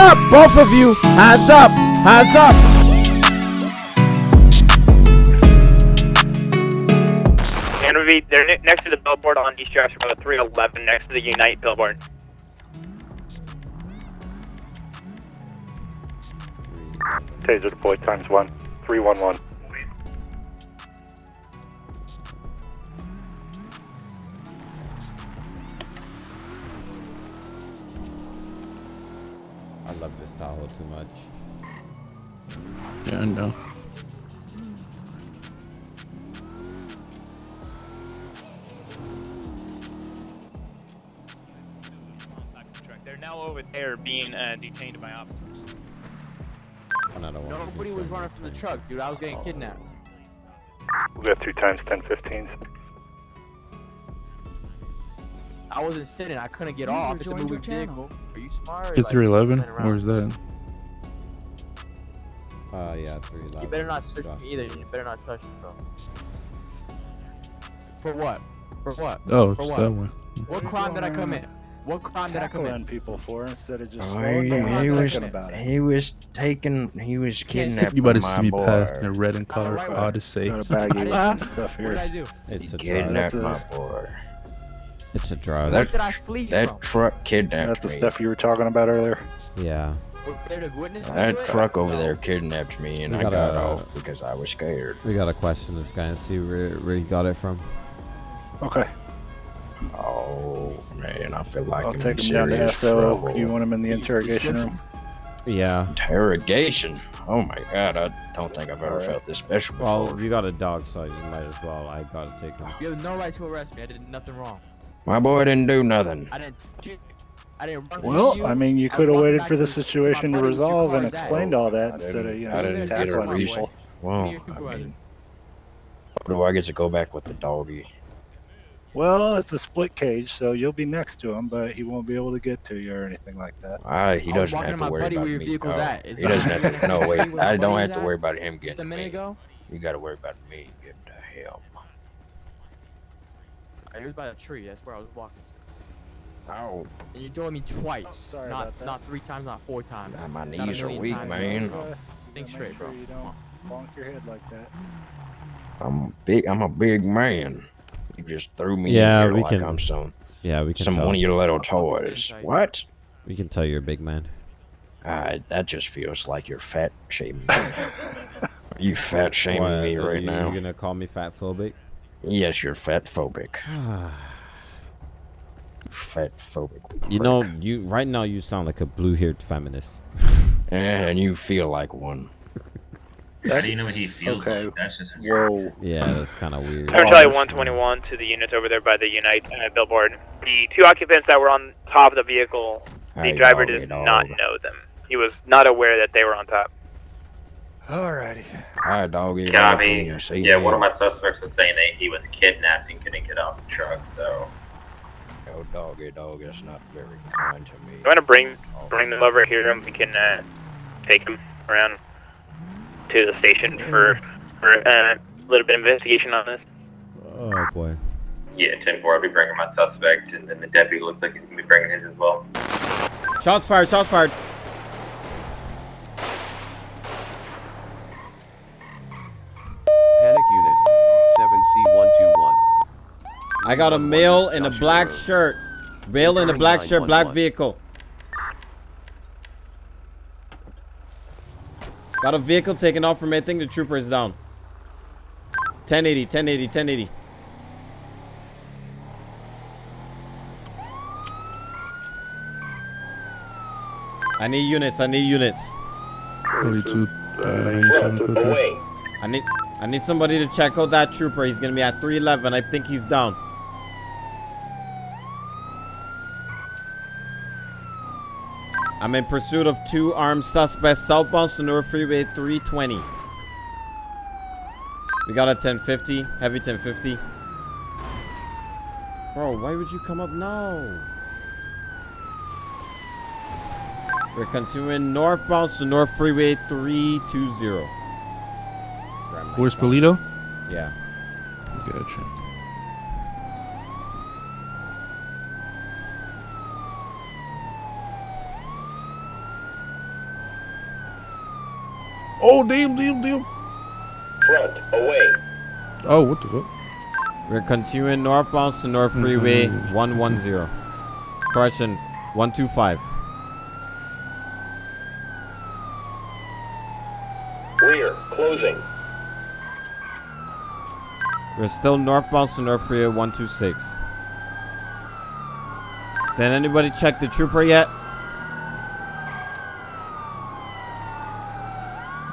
up, both of you. Hands up. Hands up. Interview, they're next to the billboard on East Joshua Road 311, next to the Unite billboard. Taser deployed times one. 311. I love this Tahoe too much. Yeah, I know. They're now over there being uh, detained by officers. Another one. Nobody was running from the truck, dude. I was getting kidnapped. We got three times 1015s. I wasn't sitting. I couldn't get off. It's a moving vehicle. Are you smart? Hit Like, 311? Where's that? Uh, yeah, three eleven. You better not search me either. You better not touch me, bro. For what? For what? Oh, For it's what? that one. What crime did I commit? What crime did I commit? tackling people for instead of just Oh, slowing he, down he was thinking about it. he was taking he was kidnapping You better my see me boy. pass in a red and color right for one. Odyssey. Got a baggie with some stuff What did I here. do? It's He a drive. kidnapped That's a- my boy. It's a drive. What did I flee from? That truck kidnapped That's the me. stuff you were talking about earlier. yeah. Was there a witness to That truck over there kidnapped me, and We I got gotta- off because I was scared. We gotta question this guy and see where, where he got it from. Okay. Oh man, I feel like I'll I'm take him down to serious SO. trouble. You want him in the interrogation room? Yeah. Interrogation. Oh my god, I don't think I've ever Alright. felt this special before. Well, you got a dog, so you might as well. I gotta take him. You have no right to arrest me. I did nothing wrong. My boy didn't do nothing. I didn't. I didn't run Well, you. I mean, you could have waited for the situation to buddy with your resolve and explained all that I instead of, didn't- you I know, didn't get a tackling reason. people. Well, Give me your I supervisor. mean, do I get to go back with the doggy? Well, it's a split cage, so you'll be next to him, but he won't be able to get to you or anything like that. I, he doesn't have to to worry about me. Oh, he doesn't have to. No, your wait. I don't have to worry about him Just a getting to minute me. ago. You got to worry about me getting to him. It was by a tree. That's where I was walking. Oh, And you told me twice. sorry not about that. not three times, not four times. God, my Not knees are weak, times. man. Uh, Think make straight, sure bro. You don't bonk your head like that. I'm big. I'm a big man. You just threw me Yeah, in here we like can- I'm some Yeah, we can some tell. one of your little I'll talk to you toys. What? We can tell you're a big man. Uh, that just feels like you're fat shaming me. Are you fat shaming What, me are right you, now? You gonna call me fat phobic? Yes, you're fat phobic. fat phobic. You know, you right now you sound like a blue-haired feminist. and you feel like one. How do you know what he feels Okay. like? That's just Whoa. Yeah, that's kind of weird. Turn Charlie this- 121 to the units over there by the Unite uh, billboard. The two occupants that were on top of the vehicle, the Hey, driver doggy does not know them. He was not aware that they were on top. Alrighty. Alright, doggy. Copy. Yeah, one of my suspects was saying that he was kidnapped and couldn't get off the truck, so. Oh, doggy, dog. That's not very kind to me. You want to bring bring them over here and we can uh, take them around to the station for for uh, a little bit of investigation on this. Oh boy. Yeah, 10 4, I'll be bringing my suspect, and then the deputy looks like he's going to be bringing his as well. Shots fired! Shots fired! Panic Unit 7C121. I got a male in a black shirt. Male in a black shirt, black vehicle. Got a vehicle taken off from me. I think the trooper is down. 1080, 1080, 1080. I need units. I need units. 42, uh, 97, code. I need I need somebody to check out that trooper. He's gonna be at 311. I think he's down. I'm in pursuit of two armed suspects southbound Sonora Freeway 320. We got a 1050, heavy 1050. Bro, why would you come up now? We're continuing northbound Sonora Freeway 320. Where's Polito? Yeah. Gotcha. Oh, damn, damn, damn. Front, away. Oh, what the fuck? We're continuing northbound to North Freeway mm-hmm. 110. Correction, 125. We're still northbound Sonora Freeway 126. Did anybody check the trooper yet?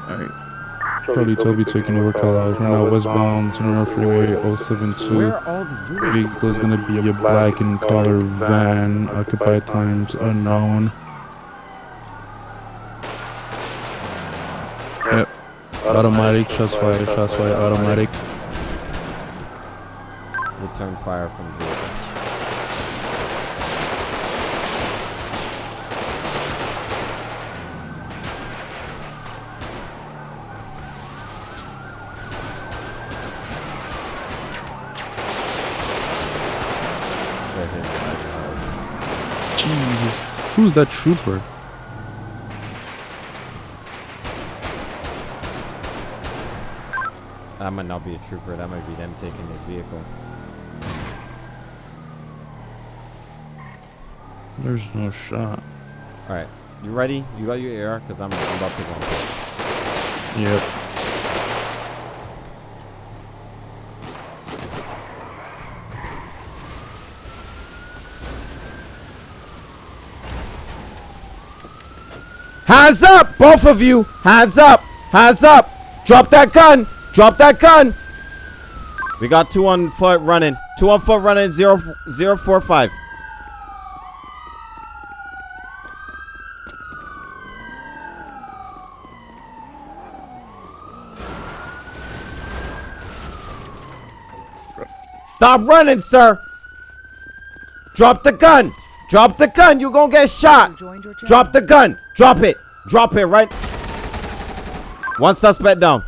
Alright. Charlie Toby taking over Carlisle. We're now westbound Sonora Freeway 072. Where are all the units? Vehicle is gonna be a black and color van, occupied times unknown. Yep. Automatic, shots fired, shots fired, automatic. Return fire from the vehicle. They're hitting like hard. Jesus. Who's that trooper? That might not be a trooper. That might be them taking the vehicle. There's no shot. All right, you ready? You got your AR? Cause I'm, I'm about to go. on foot. Yep. Hands up, both of you. Hands up. Hands up. Drop that gun. Drop that gun. We got two on foot running. Two on foot running. Zero zero four five. Stop running, sir. Drop the gun. Drop the gun. You gonna get shot. Drop the gun. Drop it. Drop it right. One suspect down.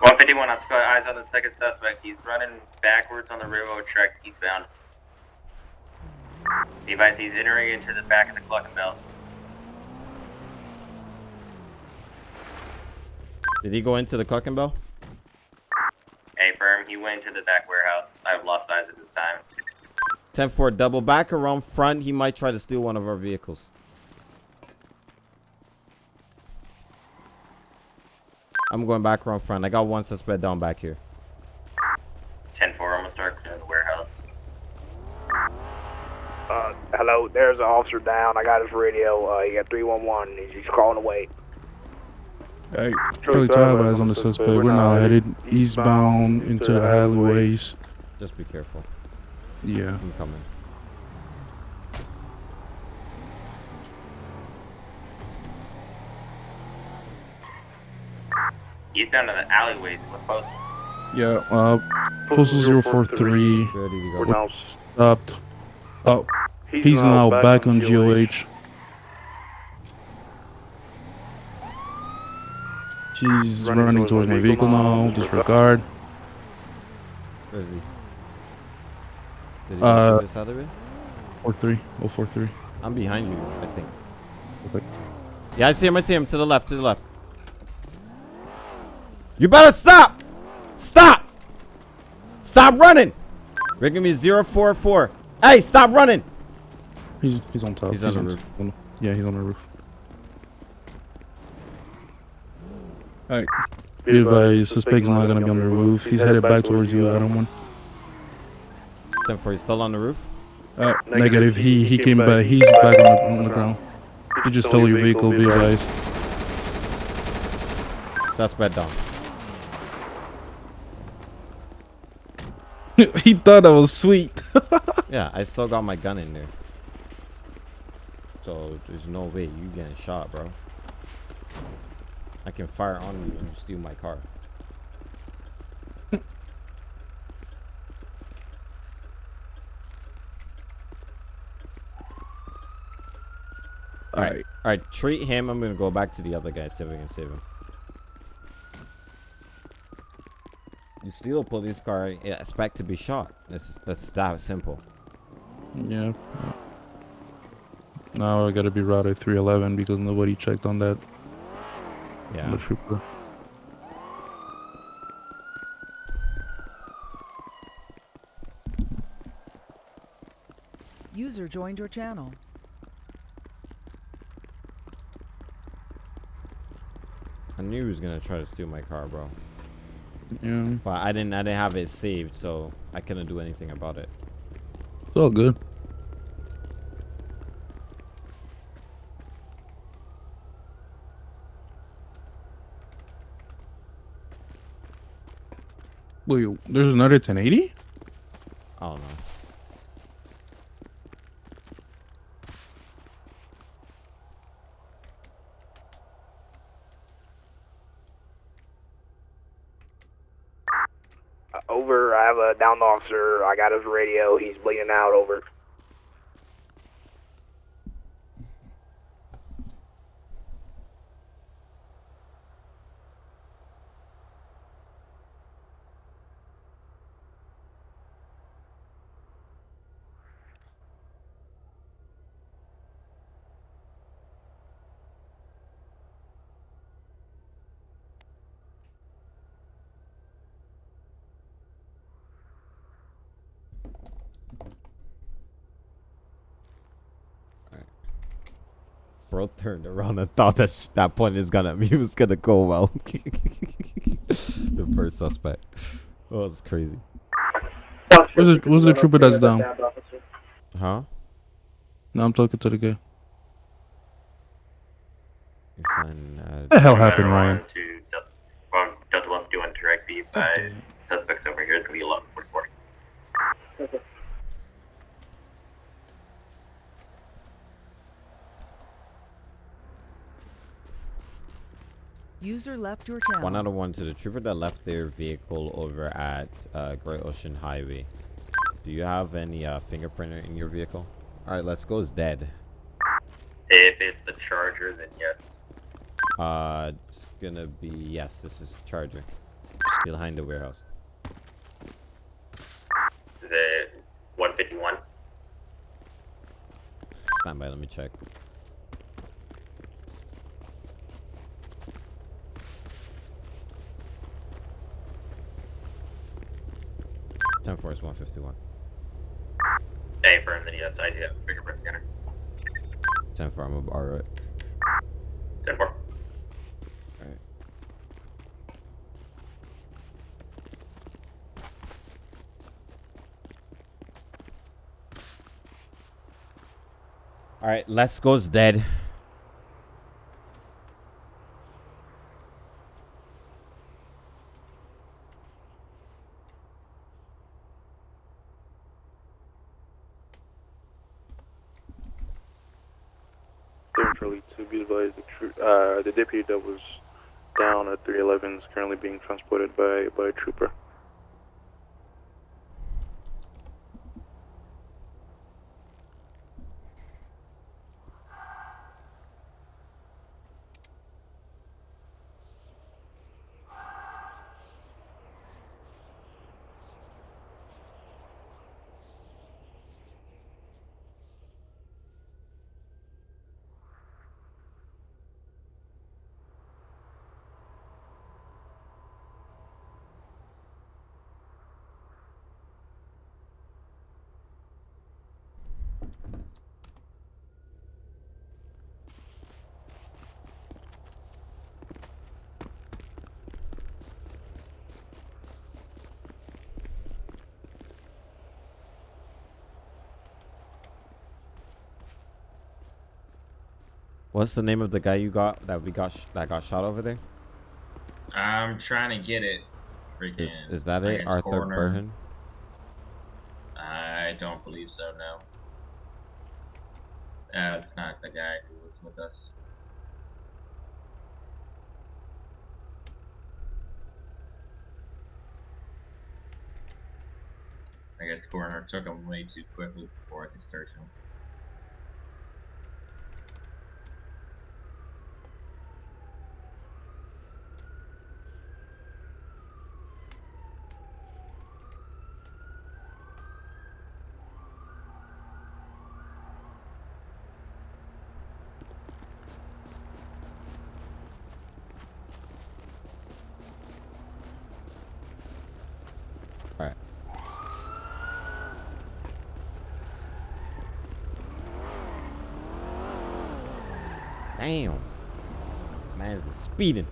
151 I've got Eyes on the second suspect. He's running backwards on the railroad track eastbound. Device, he's entering into the back of the Cluckin' Bell. Did he go into the Cluckin' Bell? A firm. He went to the back warehouse. I have lost eyes at this time. 10 4 double back around front. He might try to steal one of our vehicles. I'm going back around front. I got one suspect down back here. 10 4, almost start clearing the warehouse. Uh, hello, there's an officer down. I got his radio. Uh, he got 311. He's, he's crawling away. Hey, Charlie Five eyes on the suspect. We're now headed eastbound into the alleyways. Just be careful. Yeah. I'm coming. He's down to the alleyways. What post? Yeah, uh, postal 043. Ready to go. We're now stopped. Oh, he's, now back on GOH. He's running, towards my vehicle now. Disregard. Where is he? Did he Uh, this other way? 43. 043. I'm behind you, I think. Okay. Yeah, I see him. I see him. To the left. To the left. You better stop! Stop! Stop running! Ring me 044. Hey, stop running! He's, he's on top. He's on the roof. on- yeah, he's on the roof. Alright. Be advised, suspect's not gonna be on the roof. He's headed back towards you, Adam one. 10 4. He's still on the roof? Uh, negative. He he came back. He's back on the, on the ground. He just stole your vehicle. Be advised. Suspect down. he thought that was sweet. Yeah, I still got my gun in there. So there's no way you getting shot, bro. I can fire on you and steal my car. Alright. Alright, treat him. I'm gonna go back to the other guy, see if we can save him. You steal a police car, you expect to be shot. That's that's that simple. Yeah. Now I gotta be routed 311 because nobody checked on that. Yeah. The trooper. User joined your channel. I knew he was gonna try to steal my car, bro. Yeah. But I didn't. I didn't have it saved, so I couldn't do anything about it. It's all good. Wait, there's another 1080? I don't know. Over. I have a downed officer. I got his radio. He's bleeding out. Over. Bro turned around and thought that sh- that point is gonna he was gonna go well. the first suspect. Oh, it's crazy. Where's the, where's the trooper that's down? Huh? No, I'm talking to the guy. You uh, What the hell happened, Ryan? To Delta, well, Delta 1 doing direct by suspects over here. It's gonna be 1144. User left your channel. One out of one to the trooper that left their vehicle over at uh, Great Ocean Highway. Do you have any uh, fingerprinter in your vehicle? All right, let's go. Is dead. If it's the Charger, then yes. Uh, it's gonna be yes. This is Charger behind the warehouse. Is it 151? Stand by. Let me check. Ten four is one fifty one. Hey, firm, then yes, I do have a fingerprint scanner. Ten four. I'm borrow it. 10 4. Alright. Alright, let's go's dead. Charlie to be advised, the, tru- uh, the deputy that was down at 311 is currently being transported by, by a trooper. What's the name of the guy you got that we got sh- that got shot over there? I'm trying to get it. Freaking, Is is that it? Arthur. Burhan? I don't believe so. No. That's not the guy who was with us. I guess coroner took him way too quickly before I could search him. Damn. Man's speeding.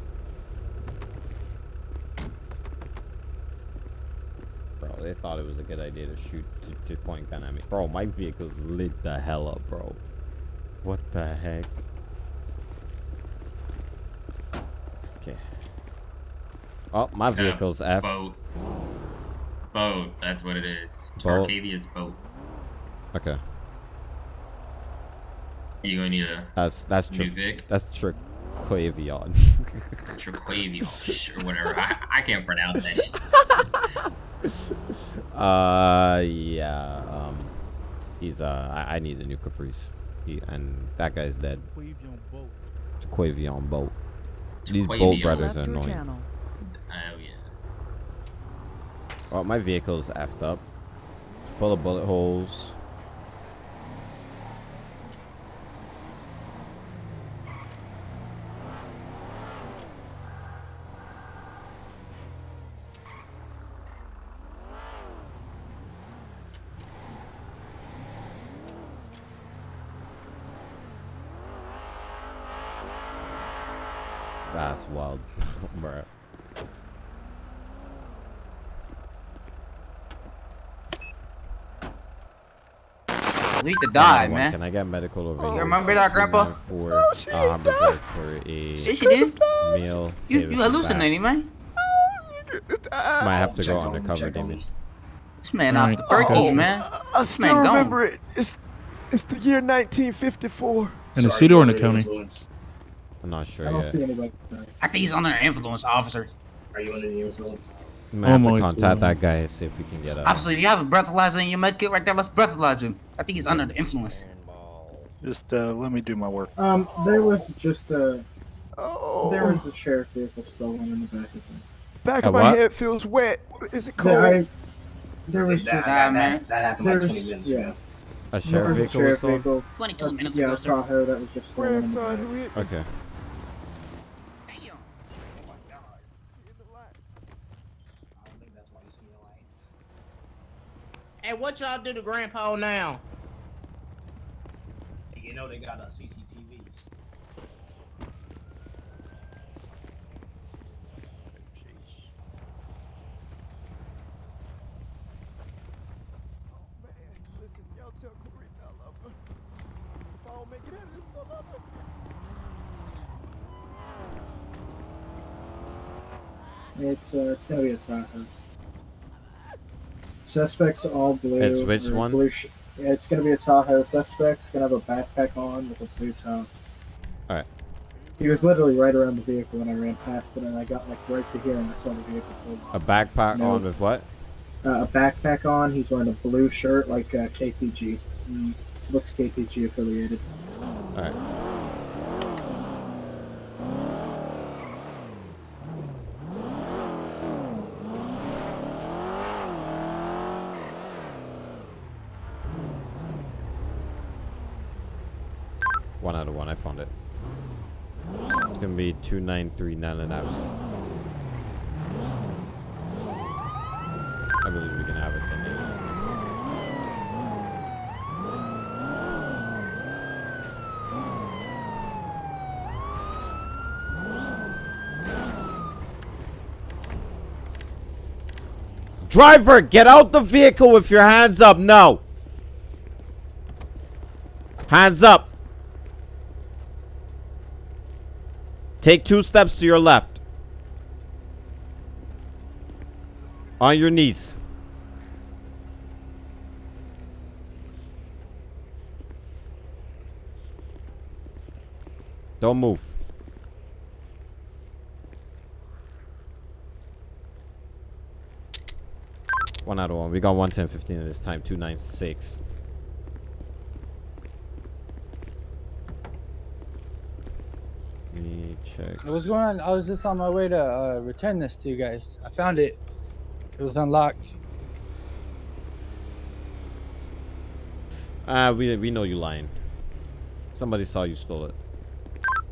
Bro, they thought it was a good idea to shoot to, to point gun at me. Bro, my vehicle's lit the hell up, bro. What the heck? Okay. Oh, my Uh, vehicle's F. Boat. Boat. That's what it is. Boat. Boat. Okay. You gonna need a That's that's new true. Vic? That's Triquavion. Triquavio or whatever. I, I can't pronounce that. shit. uh, yeah. Um, he's uh, I, I need a new Caprice. He, and that guy's dead. Quavion boat. These boat Quavion. riders are annoying. channel. Oh yeah. Well, my vehicle's effed up. Full of bullet holes. That's wild, bruh. Need to die, man. Can I get medical over You here? remember that, Grandpa? For, uh, I'm reserved for a Shit, she did. meal. You Davis you and hallucinating, man? back. Might have to go undercover, Damien. This man off the Alright, perkies, man. I This still man gone. remember it. It's it's the year 1954. In the city or in the county? I'm not sure I don't yet. see anybody. I think he's under influence, officer. Are you under the influence? We might have Oh to contact God. that guy and see if we can get a. Officer, if you have a breathalyzer in your med kit right there, let's breathalyze him. I think he's under the influence. Just uh, let me do my work. Um, there was just a. Oh. There was a sheriff vehicle stolen in the back of it. Back A of my what? head feels wet. What is it called? There, I, there was That, just. that, that, that happened like there's- 20 minutes yeah. A There sheriff vehicle was sheriff stolen? vehicle. 22 uh, minutes yeah, ago, a sir. Tahoe that was just stolen. in the Grandson, back. who Okay. Hey, what y'all do to Grandpa now? You know they got uh, CCTVs. Oh man, listen, y'all tell Clarita I love her. If I don't make it out of this, I love her. It's uh, it's gonna be a Tahoe. Suspects all blue. It's which one? Blue sh- yeah, it's gonna be a Tahoe. Suspect's gonna have a backpack on with a blue top. Alright. He was literally right around the vehicle when I ran past it, and I got like right to here, and I saw the vehicle pull A backpack No. on with what? uh, a backpack on. He's wearing a blue shirt like uh, KPG. Mm, looks KPG affiliated. Alright. One found it. It's gonna be 2939 an hour. I believe we can have it 10 days. Driver, get out the vehicle with your hands up. No. Hands up. Take two steps to your left. On your knees. Don't move. One out of one. We got 110.15 at this time. 296. Let me check. What's going on? I was just on my way to uh, return this to you guys. I found it. It was unlocked. Ah, we we know you lying. Somebody saw you stole it.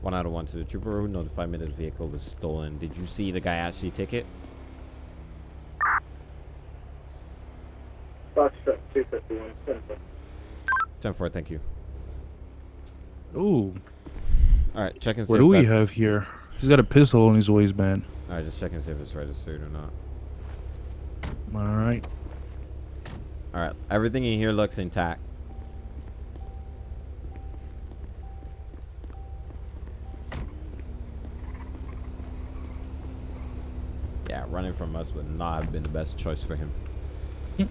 One out of one to the trooper who notified me that the vehicle was stolen. Did you see the guy actually take it? Foxtrot 251, 10 10 4, thank you. Ooh. Alright, check and see What do we have here? He's got a pistol in his waistband. Alright, just check and see if it's registered or not. All right. Alright, everything in here looks intact. Yeah, running from us would not have been the best choice for him. Hmm.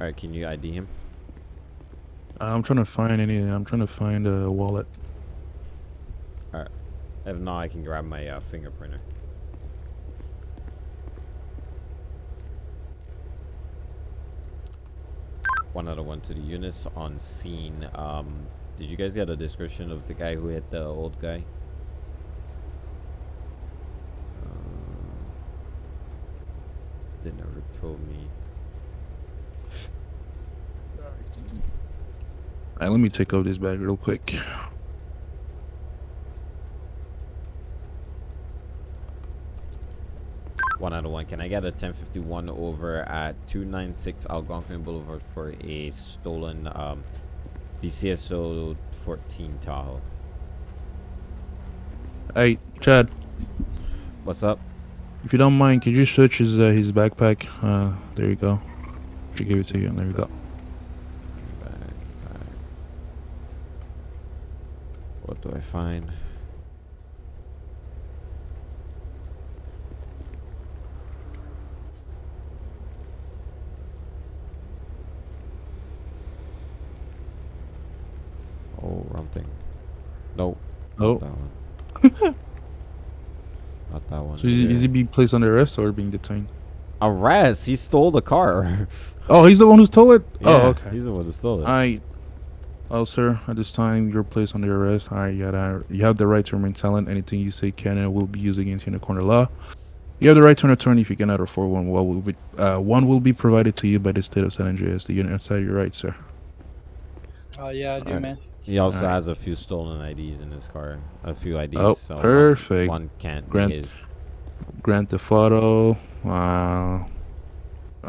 Alright, can you ID him? I'm trying to find anything. I'm trying to find a wallet. Alright. If not, I can grab my uh, fingerprinter. One of one to the units on scene. Um, did you guys get a description of the guy who hit the old guy? Um, they never told me. Right, let me take out this bag real quick. One out of one. Can I get a 1051 over at 296 Algonquin Boulevard for a stolen um, BCSO 14 Tahoe? Hey, Chad. What's up? If you don't mind, could you search his uh, his backpack? Uh, there you go. She gave it to you. There you go. What do I find? Oh, wrong thing. Nope. Nope. Not that one. Not that one. So is, he- is he being placed under arrest or being detained? Arrest? He stole the car. Oh, he's the one who stole it. Yeah, oh, okay. He's the one who stole it. I. Oh, sir. At this time, you're placed under arrest. I you, gotta, you have the right to remain silent. Anything you say can and will be used against you in a court of law. You have the right to an attorney if you cannot afford one. Well, will be, uh, one will be provided to you by the state of San Andreas. The unit outside your right, sir. Oh yeah, I do, Alright. man. He also Alright. has a few stolen IDs in his car. A few IDs. Oh, so perfect. One, can't Grant, be his. grant the photo. Wow. Uh,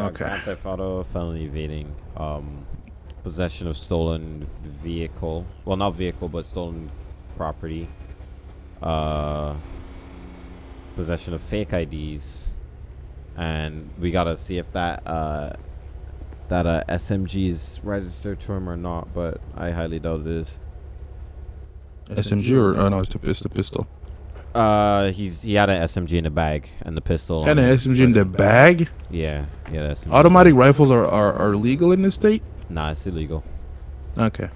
Okay. Grand Theft Auto, felony evading, um, possession of stolen vehicle. Well, not vehicle, but stolen property. Uh, possession of fake IDs, and we gotta see if that uh that uh SMG is registered to him or not. But I highly doubt it is. SMG or oh no, it's the, it's the pistol. Uh, he's he had an SMG in the bag and the pistol. And an SMG in the bag. Yeah, yeah, that's Automatic rifles are, are, are legal in this state. Nah, it's illegal. Okay.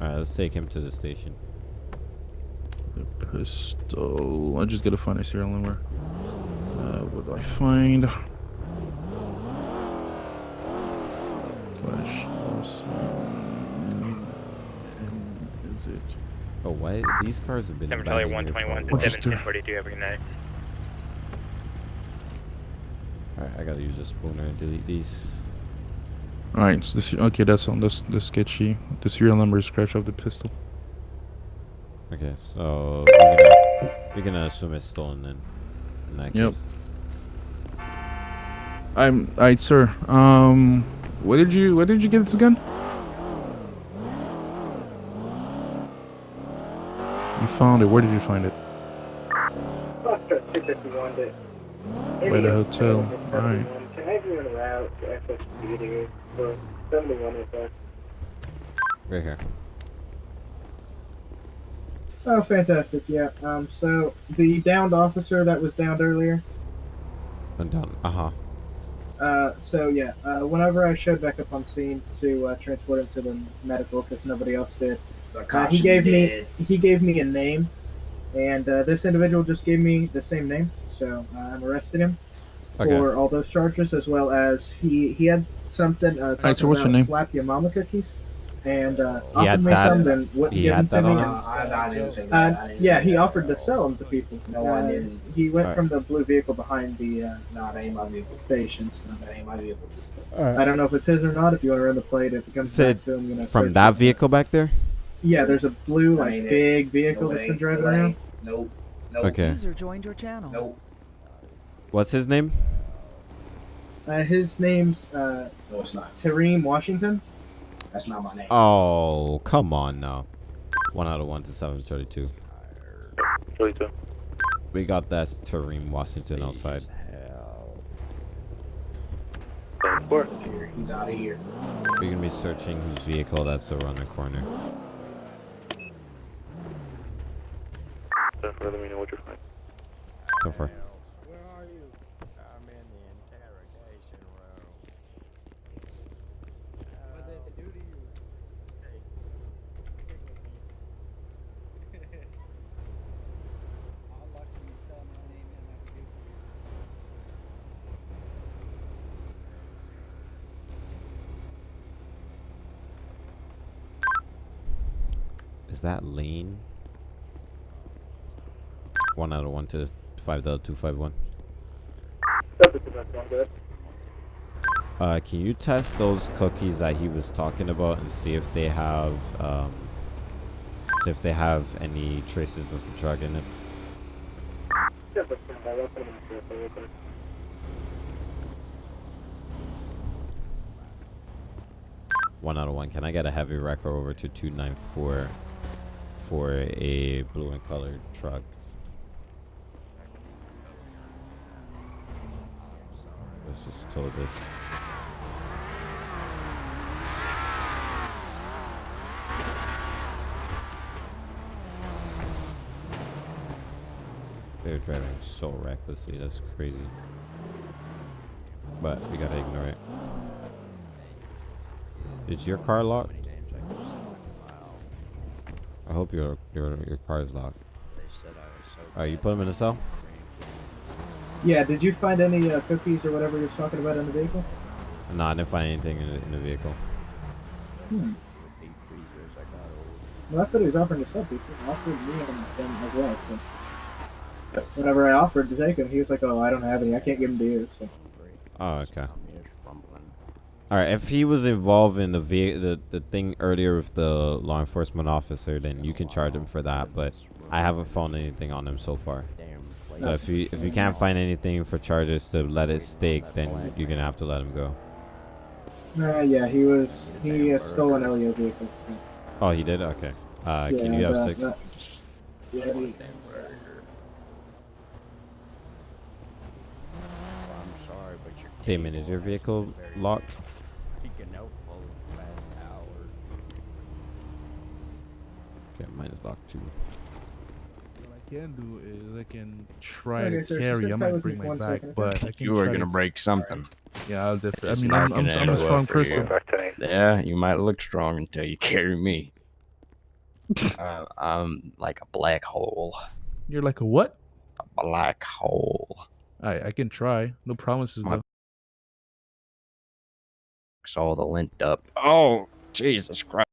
Alright, let's take him to the station. Pistol. I just gotta find a serial number. Uh, what do I find? Flash. Oh, why these cars have been Denver Charlie abandoned here 121 for- to Rochester. 1742 every night. Alright, I gotta use a spooner and delete these. All right. So this. Okay, that's on this. This sketchy. The serial number is scratch off the pistol. Okay, so we're gonna, we're gonna assume it's stolen then. In that Yep. case. I'm. All right, sir. Um, where did you? Where did you get this gun? You found it. Where did you find it? Foxtrot 251 to By the hotel. All right. Can I have you en route to FS Speeding for 71 or so? Right here. Oh, fantastic. Yeah. Um. So the downed officer that was downed earlier. Went down. Uh huh. Uh. So yeah. Uh. Whenever I showed back up on scene to uh, transport him to the medical because nobody else did, uh, he gave be me he gave me a name, and uh, this individual just gave me the same name. So uh, I'm arresting him Okay. for all those charges, as well as he he had something uh, talking so what's your about name? slap your mama cookies, and uh, He had offered me that- some, then wouldn't give them to me. and- him? I, I didn't say that. I uh, yeah, he offered to sell them to people. No, I Uh, didn't. He went Alright. from the blue vehicle behind the uh, Nah, that ain't my vehicle. station. So. That ain't my vehicle. I don't know if it's his or not. If you want to run the plate, if it comes Said back to him, you know. from that vehicle back there. Yeah, there's a blue like ain't it. big vehicle No that's way. been driving No around. Nope. Nope. Okay. User joined your channel. Nope. What's his name? Uh, his name's uh, No, it's not. Tareem Washington. That's not my name. Oh, come on now. One out of one to seven thirty-two. Thirty-two. We got that Tareem Washington outside. Four. Here, he's out of here. We're gonna be searching whose vehicle that's around the corner. Ten four. Let me know what you're finding. Go for it. Is that lane? One out of one to five dollar two five one. Uh, can you test those cookies that he was talking about and see if they have um, if they have any traces of the drug in it? One out of one. Can I get a heavy wrecker over to two nine four for a blue and colored truck? Let's this. They're driving so recklessly. That's crazy. But we gotta ignore it. Is your car locked? I hope your your your car is locked. Alright, you put him in the cell. Yeah. Did you find any uh, cookies or whatever you were talking about in the vehicle? No, I didn't find anything in the, in the vehicle. Hmm. Well, that's what he was offering to sell people. He offered me and them as well. So whenever I offered to take him, he was like, "Oh, I don't have any. I can't give them to you." So Oh, okay. All right, if he was involved in the ve- the the thing earlier with the law enforcement officer, then you can charge him for that. But I haven't found anything on him so far. So if you if you can't find anything for charges to let it stick, then you're gonna have to let him go. Uh, yeah, he was he uh, stole an LEO vehicle. So. Oh, he did. Okay. Uh, can you have six? that- Yeah, he- Damon, is your vehicle locked? Okay, mine is locked too. What I can do is I can try Okay, to sir, so carry. sit I might with bring my back, second, but I can You are gonna to- break something. Yeah, I'll definitely. I It's mean, not I'm, I'm, I'm a strong well for you. person. Yeah, you might look strong until you carry me. uh, I'm like a black hole. You're like a what? A black hole. I I can try. No promises My- though. It's all the lint up. Oh, Jesus Christ.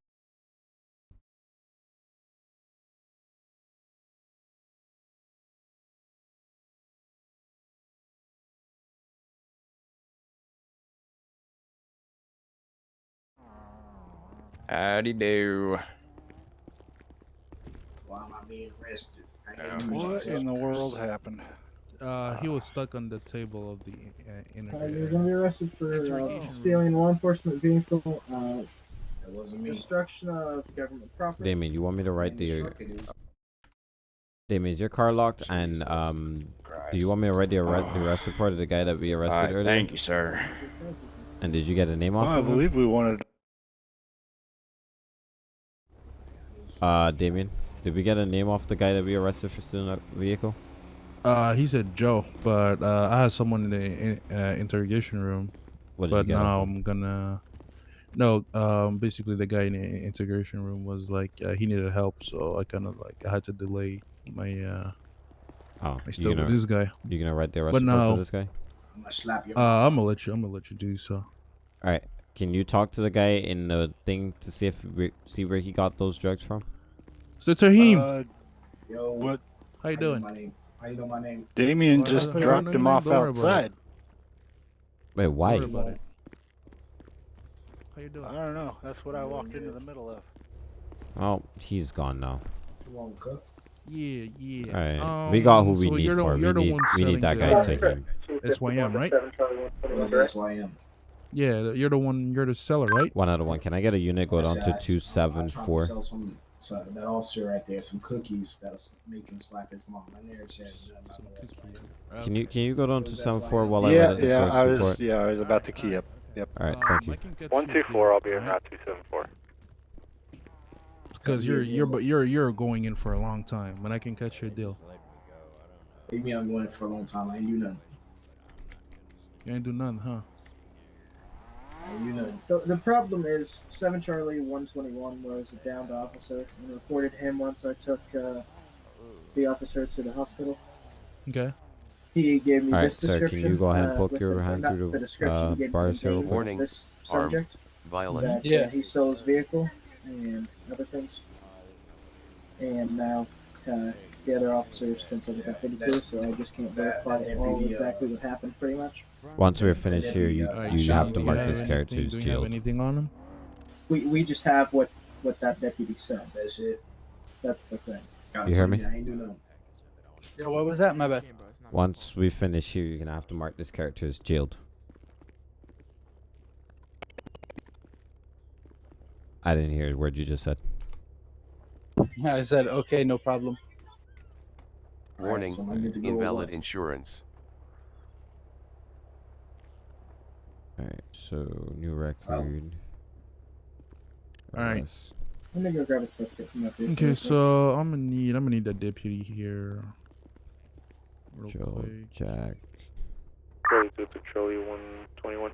Howdy do. Why am I being arrested? I ain't What shit. in the world happened? Uh, he was stuck on the table of the uh, inner. Uh, you're going to be arrested for uh, stealing law enforcement vehicle, uh, That wasn't me. destruction of government property. Damien, you want me to write the? Damien, is your car locked? And um, do you want me to write the arrest, the arrest report of the guy that we arrested Alright, earlier? thank you, sir. And did you get a name off Well, I of him? believe we wanted. Uh, Damien, did we get a name off the guy that we arrested for stealing that vehicle? Uh, he said Joe, but uh, I had someone in the in, uh, interrogation room. What did you but get now? I'm gonna. No, um, basically the guy in the integration room was like uh, he needed help, so I kind of like I had to delay my uh Oh, my you stuff with gonna- this guy. You gonna write the arrest But report now, for this guy? I'm gonna slap you. Uh, I'm gonna let you. I'm gonna let you do so. All right. Can you talk to the guy in the thing to see if we, see where he got those drugs from? So Tahim, Uh, Yo, what? how you know doing? My name. How you know my name? Damien Well, just dropped him off don't worry about it. outside. Wait, why? Don't worry about. How you doing? I don't know. That's what I walked into the middle of. Oh, he's gone now. Come on, cook. Yeah, yeah. Alright, we got who we Um, so need the- for it. We need, we need that selling guy the- taken. SYM, right? That's why I am. Yeah, you're the one. You're the seller, right? One out of one. Can I get a unit go down to I s- two I'm seven trying to four? Sell some, so that officer right there some cookies that'll s- make him slap his mom. My narrative says nothing about no that's why I am. Can you can you go down to seven four while I yeah, the yeah, source I was, report? yeah, I was about to key up. Yep. All right, Um, thank you. One two four. I'll be in route two seven four. Because you're you're but you're you're going in for a long time, and I can cut you a deal. Maybe I'm going for a long time. I ain't do nothing. You ain't do nothing, huh? I ain't do nothing. The, the problem is, 7 Charlie 121 was a downed officer and reported him once I took uh, the officer to the hospital. Okay. He gave me All right, this sir. Can you go ahead and uh, poke with your hand not through the the uh, he gave me bars here? name of quick? Warning, This armed, subject. violent. That, Yeah. Uh, he stole his vehicle and other things. And now uh, the other officers can tell that too, so I just can't verify that all deputy, uh, exactly what happened, pretty much. Once we're finished here, you you so have to mark this character anything, as do you have jailed. anything on him? We, we just have what, what that deputy said. That's it. That's the thing. Gotta You hear me? I ain't do nothing. Yeah, what was that? My bad. Once we finish here, you're gonna have to mark this character as jailed. I didn't hear the word you just said. I said, okay, no problem. Warning, so I get to go invalid what? insurance. Alright, so new record. Alright. arrest. Let me go grab a test kit from that vehicle Okay, so I'm gonna need I'm gonna need that deputy here. Real Joe, quick. Jack, Charlie two to Charlie one twenty one.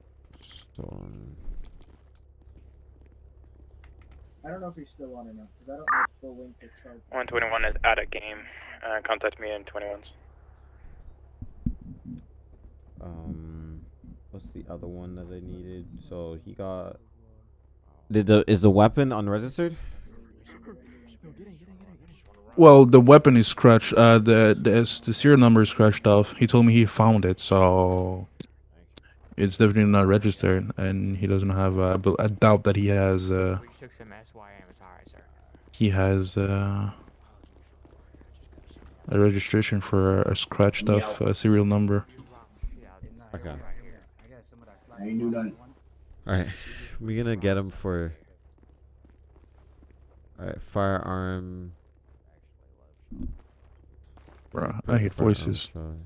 stolen. I don't know if he's still on or not, because I don't know full link or charge. 121 is out of game. Uh, contact me in 21s. Um, what's the other one that I needed? So he got. Did the is the weapon unregistered? Well, the weapon is scratched. Uh, the the the serial number is scratched off. He told me he found it, so it's definitely not registered, and he doesn't have. Uh, but I doubt that he has. Uh, he has uh, a registration for a scratched off uh, serial number. Okay. I ain't do nothing. All right, we're gonna get him for. All right, firearm. Bruh, I hate voices. charge.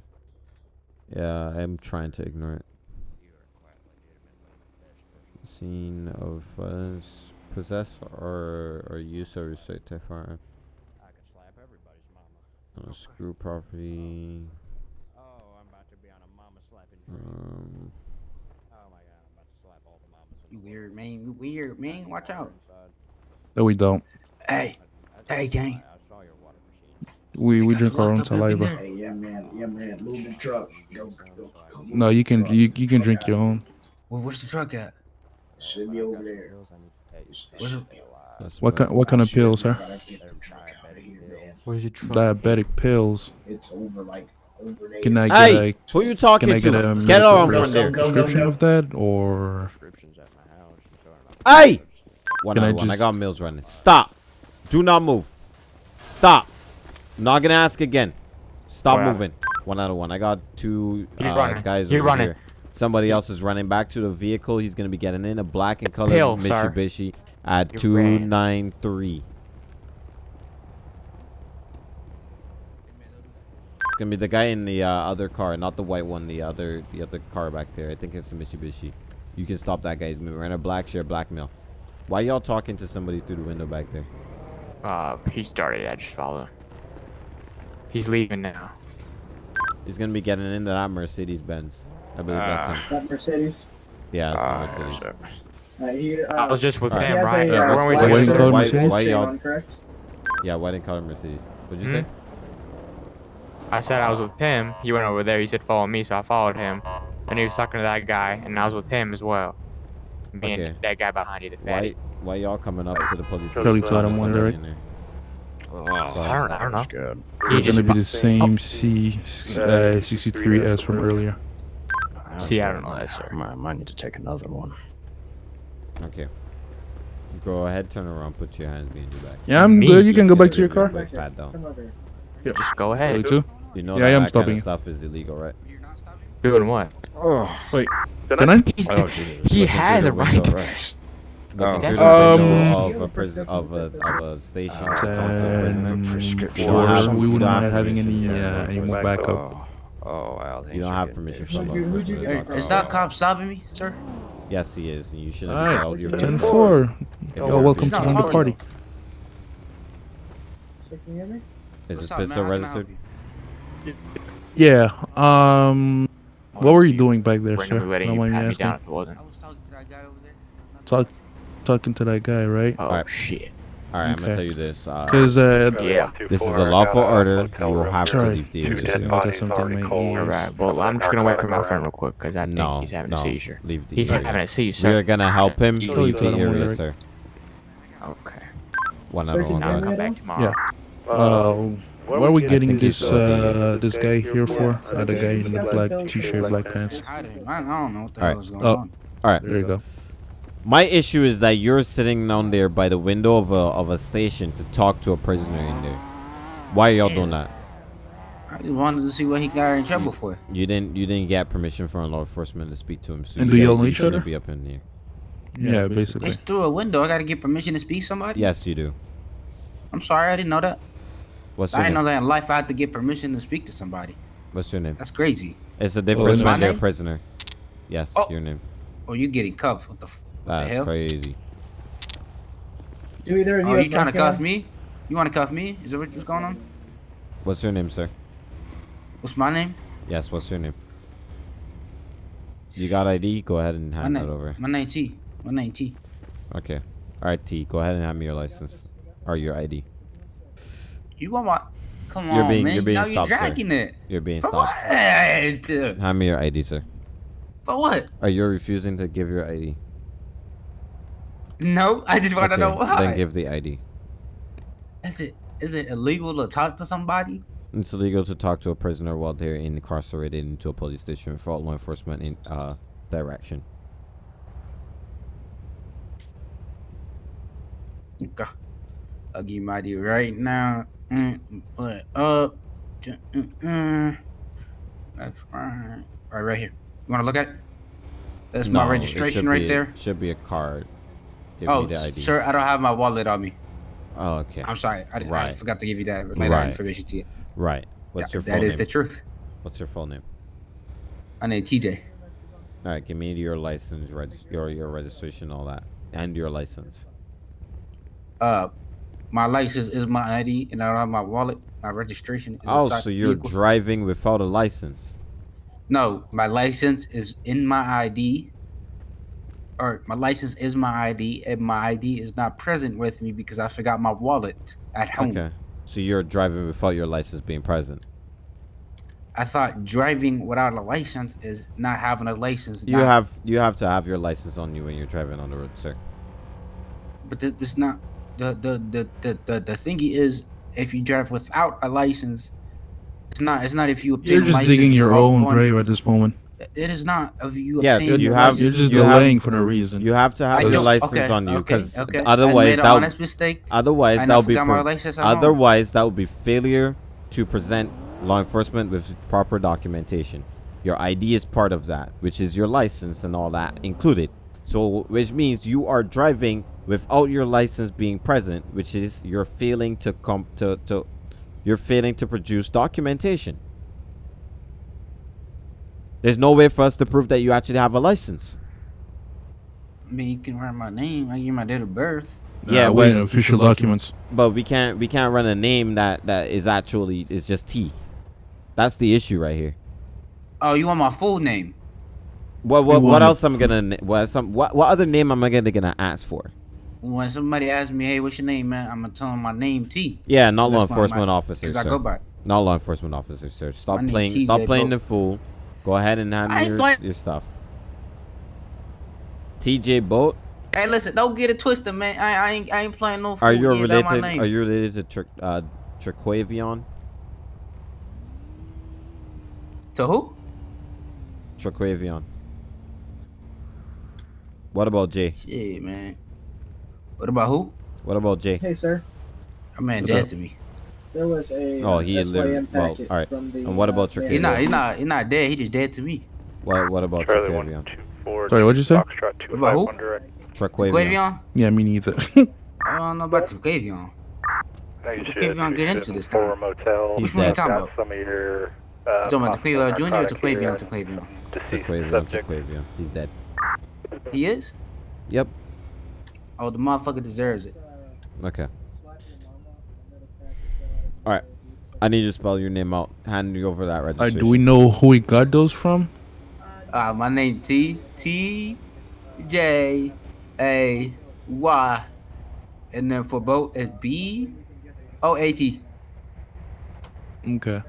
Yeah, I'm trying to ignore it. Scene of violence, possess or or use of restricted firearm. Uh, screw property. Um, You weird, man. You weird, man. Watch out. No, we don't. Hey. Hey, gang. We we drink our own locked up saliva. Hey, yeah, man. Yeah, man. Move the truck. Go, go, go. go No, you can you you can drink your own. Well, where's the truck at? It should be over there. It sh- it Where's should be. that's What kind what kind of pills, sir? gotta get the truck out of here, man. Where's your truck? Diabetic pills. It's over, like, over there. Can I get Hey, a, who you talking can I get to? a Get medical on from there. prescription of that or Hey! One Can out I of one. I got mills running. Stop. Do not move. Stop. I'm not gonna ask again. Stop Oh, moving. One out of one. I got two He's uh, running. guys He's over running. here. Somebody else is running back to the vehicle. He's gonna be getting in a black and colored Pill, sir. Mitsubishi at You two ran. nine three. It's gonna be the guy in the uh, other car, not the white one. The other, the other car back there. I think it's the Mitsubishi. You can stop that guy. He's wearing black share blackmail. Why y'all talking to somebody through the window back there? Uh, he started. I just followed him. He's leaving now. He's gonna be getting into that Mercedes Benz. I believe that's Ah. him. That Mercedes. Yeah, it's Ah, the Mercedes. Uh, he, uh, I was just with he him, right? A, Yeah, uh, weren't we slash just- why- why bullshit y'all- on, correct? Yeah, white and color Mercedes. What'd you Hmm? say? I said I was with him. He went over there. He said follow me, so I followed him. And he was talking to that guy, and I was with him as well. Me Okay. and that guy behind you, the Why, fatty. why y'all coming up to the police? Charlie station? told him Just one let direct. Oh, I don't, I don't know. good. It's gonna be the same C uh, 63S from earlier. See, I don't know that, sir. I might, might need to take another one. Okay. Go ahead, turn around, put your hands behind your back. Yeah, I'm Me? good. You can go back to your car. you a down. Yeah. Just go ahead. Really too? You know Yeah, that, I am that stopping kind of stuff is illegal, right? Doing what? Oh, Wait, can I? He's, Oh, he Looking has a right. to- right. Oh. Looking through That's the Um, window of a prison of a of a station to talk to a Ten. You four, don't have- we wouldn't have having permission any from uh, any more backup. Oh, oh wow. You don't have permission from law Who'd you- who'd enforcement you- to Hey, Is that cop stopping me, sir? Yes, he is, you should have Alright, be your 10 vehicle. 4. Yo, you're welcome to join the party. So can you hear me? Is this up, pistol How can I help registered? Yeah. Um, what were you doing back there, sir? Randomly letting you me pat me down if it wasn't. I was talking to that guy over there. Talk, talking to that guy, right? Oh Alright. shit. All right, I'm gonna tell you this. Uh, Because uh, Yeah. this is a lawful order. You will have to leave the area. dead sir. bodies already cold. All right. Well, I'm just gonna wait for my friend real quick because I think No, he's having no, a seizure. leave the He's area. having a seizure. We're gonna help him You leave leave the area, sir. Okay. One Sir, other can one. I'll hear guy. me come back tomorrow. Yeah. Uh, what are we getting this uh, this guy here for? Uh, the guy in the black t-shirt, black pants. I don't, know what the All right. hell is going Oh. on. All right. There you go. My issue is that you're sitting down there by the window of a of a station to talk to a prisoner in there. Why are y'all doing that? I just wanted to see what he got in trouble for. You didn't you didn't get permission from law enforcement to speak to him. So And you do y'all gotta- each other? Be up in here. Yeah, basically. It's through a window. I gotta get permission to speak to somebody. Yes, you do. I'm sorry, I didn't know that. What's I your didn't know that in life I had to get permission to speak to somebody. What's your name? That's crazy. It's a difference my when they're a prisoner. Yes, Oh. your name. Oh, you getting cuffed? What the? F- what the That's hell? crazy. Do either of you Oh, you trying to black hair? cuff me? You want to cuff me? Is that what- what's going on? What's your name, sir? What's my name? Yes, what's your name? You got ID? Go ahead and My hand that over. My name T. My name T. Okay. All right, T. Go ahead and hand me your license or your ID. You want my? Come You're on, being man. you're being now stopped, you're sir. dragging it. You're being For stopped. what? Hand me your ID, sir. For what? Are you refusing to give your ID? No, I just want to Okay, know why. Then give the ID. Is it is it illegal to talk to somebody? It's illegal to talk to a prisoner while they're incarcerated into a police station for law enforcement in uh direction. Okay. I'll give you my ID right now. Mm, Put up. J- mm, mm. That's right. Right, right here. You want to look at it? That's No, my registration right there. Should be a card. Give oh, me the ID. sir, I don't have my wallet on me. Oh, okay. I'm sorry. I, I forgot to give you that, Right. information to you. Right. What's That- your full that name? is the truth. What's your full name? My name TJ. All right, give me your license, reg- your your registration, all that, and your license. Uh, my license is my ID, and I don't have my wallet. My registration is Oh, so you're vehicle. driving without a license? No, my license is in my ID. Or my license is my ID, and my ID is not present with me because I forgot my wallet at home. Okay. So you're driving without your license being present. I thought driving without a license is not having a license. You have you have to have your license on you when you're driving on the road, sir. but this, this not the the, the the the the thingy is if you drive without a license, it's not it's not if you obtain You're a just license digging your own grave at this moment. It is not if you Yes, obtain you a have. license- You're just you have- delaying for no reason. You have to have I your license okay, on you because okay. I otherwise that honest mistake. otherwise that would be my license otherwise that would be failure to present law enforcement with proper documentation. Your ID is part of that, which is your license and all that included. So which means you are driving without your license being present, which is you're failing to come to to you're failing to produce documentation. There's no way for us to prove that you actually have a license. I mean, you can write my name. I give my date of birth. yeah, wait, but- official documents. But we can't we can't run a name that that is actually is just T. That's the issue right here. Oh, you want my full name? What what, We what else I'm gonna na- what some what what other name am I gonna gonna ask for? When somebody asks me, "Hey, what's your name, man?" I'm gonna tell them my name T. Yeah, not law enforcement my- officer, 'cause I sir. go by. Not law enforcement officer, sir. Stop My playing TJ stop playing Boat. the fool. Go ahead and hand me your, play- your stuff. TJ Boat, Hey, listen, don't get it twisted, man. I, I ain't I ain't playing no. are you Yeah, that my related? name. Are you related to Tri- uh, Triquavion? To who? Triquavion. What about Jay? Shit, man. What about who? What about Jay? Hey, sir. That man What's dead up? to me. There was a Oh, uh, he had literally. Well, all right. the, And what uh, about your He's not. He's not. He's not dead. He just dead to me. What What about Charlie one Trequavion? Sorry, what'd you say? Foxtrot two About who? one direct. Trequavion. Yeah, me neither. I don't know about Quavion. Now you What should, did Quavion you get into this for time? motel. He's Which one you dead. talking about? some of your. Uh, You talking about possible Jr. or narcotic Quavion? here, Trequavion. Trequavion. He's dead. He is. Yep. Oh, the motherfucker deserves it. Okay. All right. I need you to spell your name out. Hand you over that Uh, registration. do we know who he got those from? Uh, my name T T J A Y, and then for both it's B O A T. Okay.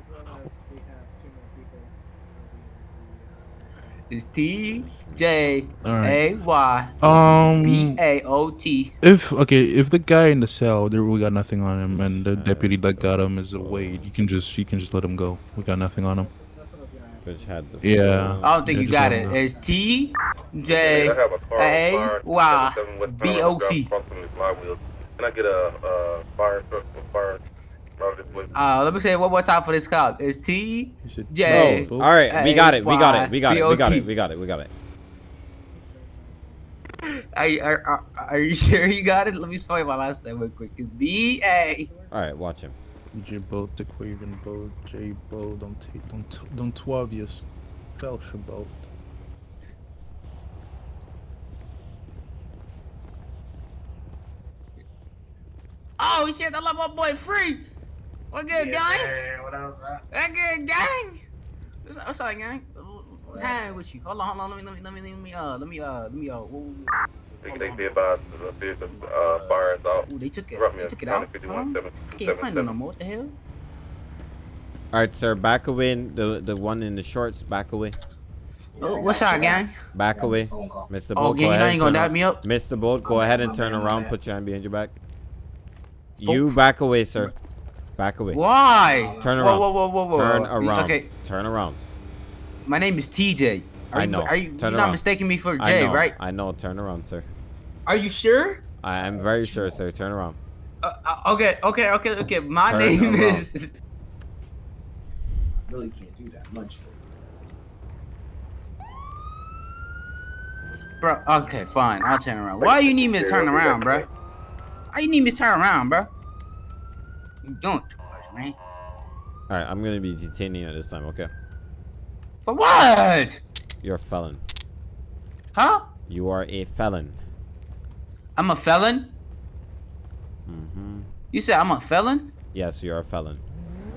It's T J All A right. Y Um. B A O T. If okay, if the guy in the cell, there we got nothing on him, and the deputy that got him is away, you can just you can just let him go. We got nothing on him. Had the Yeah. I don't think Yeah, you got it. It's T J A Y B O T. Can I get a uh, fire truck for fire? Uh, let me say it one more time for this cop. It's T J. Bro, all right, we got it. We got it. We got it. We got it. We got it. We got it. Are, you- are, are, are you sure you got it? Let me spell my last name real quick. It's B A. All right, watch him. J boat, the Quavian boat, J boat, don't take, don't, don't twelve years, Fellowship boat. Oh shit! I love my boy free. What good, gang? What else? Uh? That good, gang. What's up, what's up, gang? What's happening with you? Hold on, hold on. Let me, let me, let me, let me, uh, let me, uh, let me, uh. Whoa, They, they be advised the vehicle uh, fires out. Ooh, they took it. They took it out. 51 Huh? I can't find it no more. What the hell? All right, sir. Back away. The the one in the shorts. Back away. Oh, what's up, gang? Back away. Mr. Oh, gang, go you ahead know gonna turn dab me up? Mr. Bolt, go ahead and turn around. Put your hand behind your back. You back away, sir. Back away. Why? Turn around. whoa, whoa, whoa, whoa. Turn around. okay. Turn around. My name is TJ. Are I you, know. Are you Turn not around. mistaking me for I Jay, know. right? I know. Turn around, sir. Are you sure? I am very sure, sir. Turn around. Uh, uh, okay, okay, okay, okay. My Turn name around. is. really can't do that much for you. Bro, okay, fine. I'll turn around. Why you need me to turn around, bro? Why you need me to turn around, bro? You doing too much, man. All right, I'm gonna be detaining you this time. Okay. For what? You're a felon. Huh? You are a felon. I'm a felon? Mm-hmm. You said I'm a felon? Yes, you're a felon.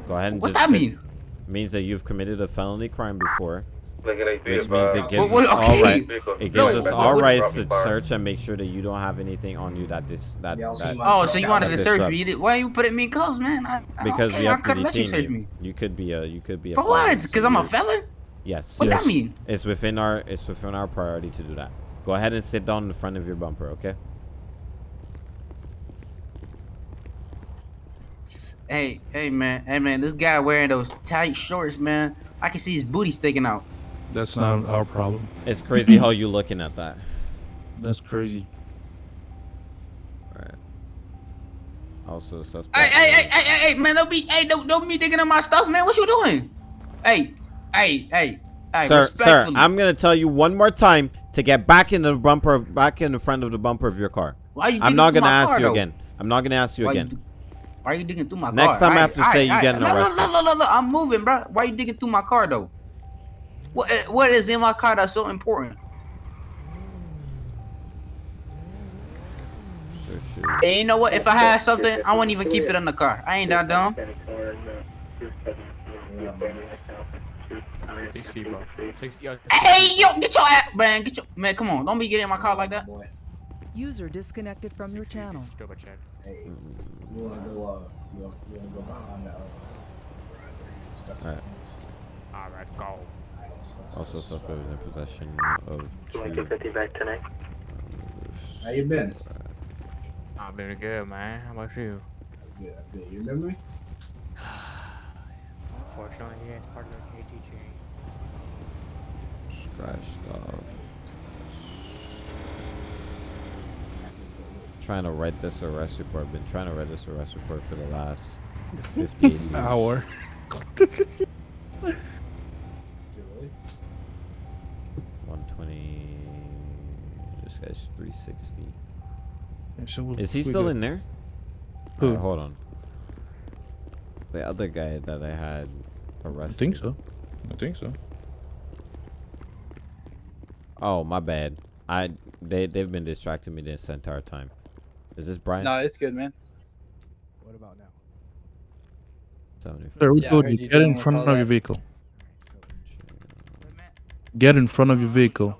Go ahead and What's just that mean? Means that you've committed a felony crime before. Look Which means it gives What- us all okay. right. It No, us what- all rights to Fire. search and make sure that you don't have anything on you that this that Y'all that. Oh, so you out wanted to search me? You disrupts. did- Why you putting me in cuffs, man? I, I Because okay, we I have to you detain you. me. You could be a you could be a For what? Because I'm a felon? Yes. What yes. that mean? It's within our it's within our priority to do that. Go ahead and sit down in front of your bumper, okay? Hey, hey, man, hey, man, this guy wearing those tight shorts, man. I can see his booty sticking out. That's not um, our problem. It's crazy how you looking at that. That's crazy. Right. Also, suspect. Hey, hey, hey, hey, hey, hey, man, don't be, hey, don't, don't be digging up my stuff, man. What you doing? Hey, hey, hey, hey, sir, sir. I'm gonna tell you one more time to get back in the bumper, back in the front of the bumper of your car. Why you I'm not gonna ask car, you though? again. I'm not gonna ask you Why again. You, why you digging through my Next car? time I have to Aight, say you aight, getting aight. Look, arrested. Look, look, look, look, I'm moving, bro. Why are you digging through my car, though? What, eh, what is in my car that's so important? And you know what? If I had something, I wouldn't even keep it in the car. I ain't that dumb. Six feet, bro. Six, yo, Hey, yo, get your ass, man. Get your man. Come on, don't be getting in my car like that. User disconnected from your channel. Hey, you wanna go? Uh, you wanna, you wanna go behind the uh, driveway and discuss some Alright. things? Alright, go. Alright, let's- let's- Also, let's suspect roll. in possession of two. 250 back tonight. How you been? I'm doing good, man. How about you? That's good. That's good. You remember me? Unfortunately, yeah, it's part of the KT chain. Scratched off. That's just good. trying to write this arrest report. I've been trying to write this arrest report for the last 58. Hour. 360. Yeah, so we'll- Is he we still good. in there? Who? Alright, hold on. The other guy that I had arrested. I think so. I think so. Oh, my bad. I they they've been distracting me this entire time. Is this Brian? No, it's good, man. What about now? 74. Sir, Yeah, I told heard you, you get in front all of your vehicle. Get in front of your vehicle.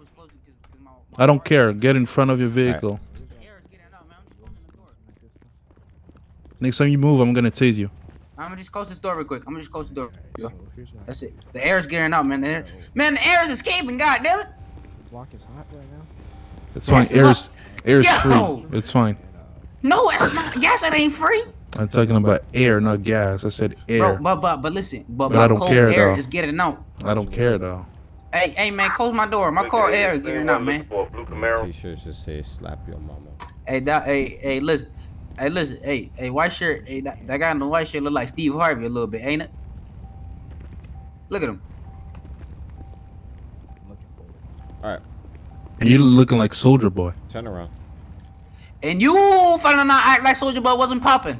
I don't care. Get in front of your vehicle. Next time you move, I'm gonna tase you. I'm gonna just close this door real quick. I'm gonna just close the door. That's it. The air is getting out, man. The air, man, the air is escaping. God damn it. The block is hot right now. It's fine. Yes, Air is, air is Yo! free. It's fine. No, it's not. Gas it ain't free. I'm talking about air, not gas. I said air. Bro, but but but listen, but, But my I don't cold care, air though. is getting out. I don't care though. Hey hey man, close my door. My car air is getting out, man. T-shirts just say "slap your mama." Hey that hey hey listen. Hey listen, hey, hey white shirt, hey that, that guy in the white shirt look like Steve Harvey a little bit, ain't it? Look at him. All right, And you looking like Soldier Boy. turn around. And you finna not act like Soldier Boy wasn't popping.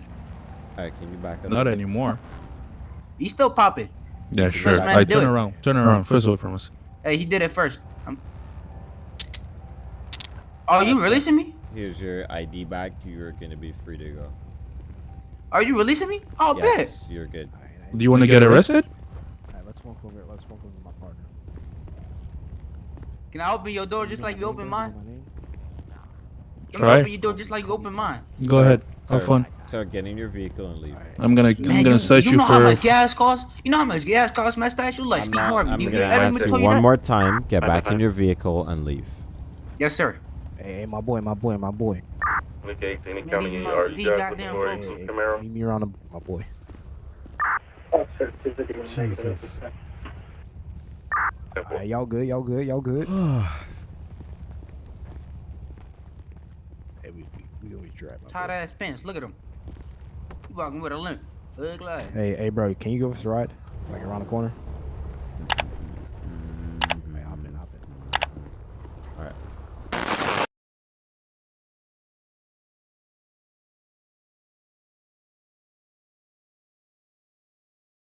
All right, can you back up? Not anymore. He's still popping. Yeah, He's sure. first man I turn it. around. Turn around. First of all, promise. Hey, he did it first. I'm... Oh, you releasing me? Here's your ID back. You're gonna be free to go. Are you releasing me? Oh, bet. you're good. Do you want to get arrested? Alright, let's walk over. Let's walk over my partner. Can I open your door just like you open mine? Can I Try. open your door just like you open mine? Go ahead. Have Sir, fun. Sir, get in your vehicle and leave. I'm gonna I'm Man, gonna search you you know how much gas costs? You know how much gas costs, mustache? You like I'm, not, I'm you gonna ever ask told you you one that? more time. Get back in your vehicle and leave. Yes, sir. Hey, hey, my boy, my boy, my boy. Okay, any Man, county these are you goddamn folks- Hey, hey, Camaro? meet me around the, my boy. Jesus. Alright, y'all good? Y'all good? Y'all good? hey, we, we, we gonna be driving. Tight ass pants. Look at him. Walking with a limp. Hey, hey, bro, can you give us a ride? Like around the corner?